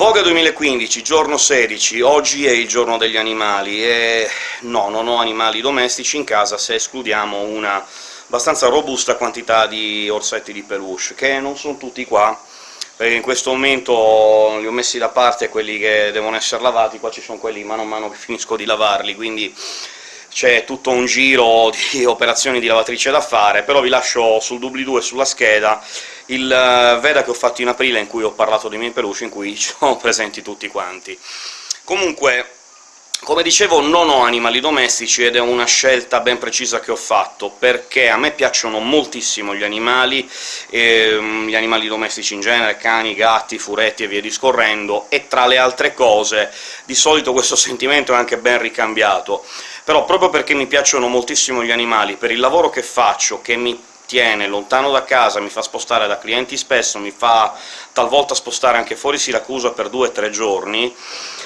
Voga 2015, giorno 16, oggi è il giorno degli animali, e no, non ho animali domestici in casa se escludiamo una abbastanza robusta quantità di orsetti di peluche, che non sono tutti qua, perché in questo momento li ho messi da parte quelli che devono essere lavati, qua ci sono quelli mano a mano che finisco di lavarli, quindi c'è tutto un giro di operazioni di lavatrice da fare, però vi lascio sul doobly-doo e sulla scheda il eh, Veda che ho fatto in aprile, in cui ho parlato dei miei peluche, in cui sono presenti tutti quanti. Comunque, come dicevo, non ho animali domestici, ed è una scelta ben precisa che ho fatto, perché a me piacciono moltissimo gli animali, ehm, gli animali domestici in genere, cani, gatti, furetti e via discorrendo, e tra le altre cose di solito questo sentimento è anche ben ricambiato. Però proprio perché mi piacciono moltissimo gli animali, per il lavoro che faccio, che mi tiene lontano da casa, mi fa spostare da clienti spesso, mi fa talvolta spostare anche fuori Siracusa per due o tre giorni,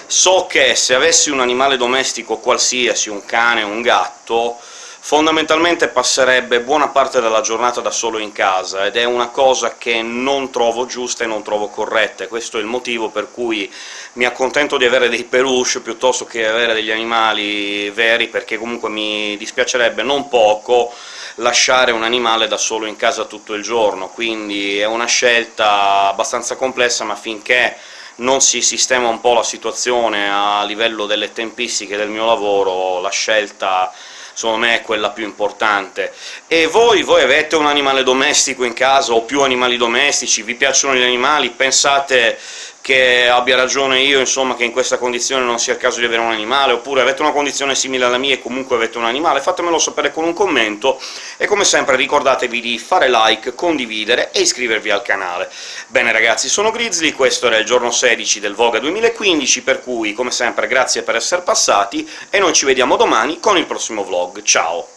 so che se avessi un animale domestico qualsiasi, un cane un gatto, fondamentalmente passerebbe buona parte della giornata da solo in casa, ed è una cosa che non trovo giusta e non trovo corretta, questo è il motivo per cui mi accontento di avere dei peluche piuttosto che avere degli animali veri, perché comunque mi dispiacerebbe non poco lasciare un animale da solo in casa tutto il giorno, quindi è una scelta abbastanza complessa, ma finché non si sistema un po' la situazione a livello delle tempistiche del mio lavoro, la scelta secondo me è quella più importante. E voi? Voi avete un animale domestico in casa, o più animali domestici? Vi piacciono gli animali? Pensate che abbia ragione io, insomma, che in questa condizione non sia il caso di avere un animale, oppure avete una condizione simile alla mia e comunque avete un animale? Fatemelo sapere con un commento, e come sempre ricordatevi di fare like, condividere e iscrivervi al canale. Bene ragazzi, sono Grizzly, questo era il giorno 16 del Voga 2015, per cui, come sempre, grazie per essere passati, e noi ci vediamo domani con il prossimo vlog. Ciao!